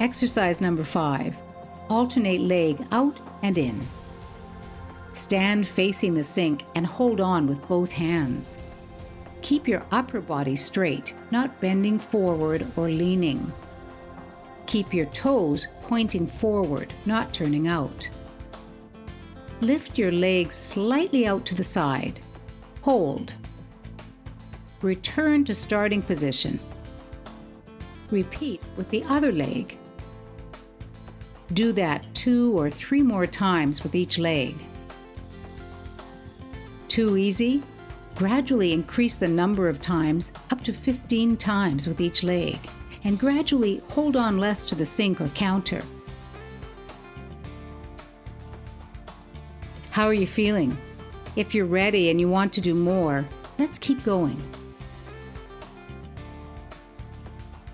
Exercise number five alternate leg out and in. Stand facing the sink and hold on with both hands. Keep your upper body straight, not bending forward or leaning. Keep your toes pointing forward, not turning out. Lift your legs slightly out to the side. Hold. Return to starting position. Repeat with the other leg. Do that two or three more times with each leg. Too easy? Gradually increase the number of times up to 15 times with each leg, and gradually hold on less to the sink or counter. How are you feeling? If you're ready and you want to do more, let's keep going.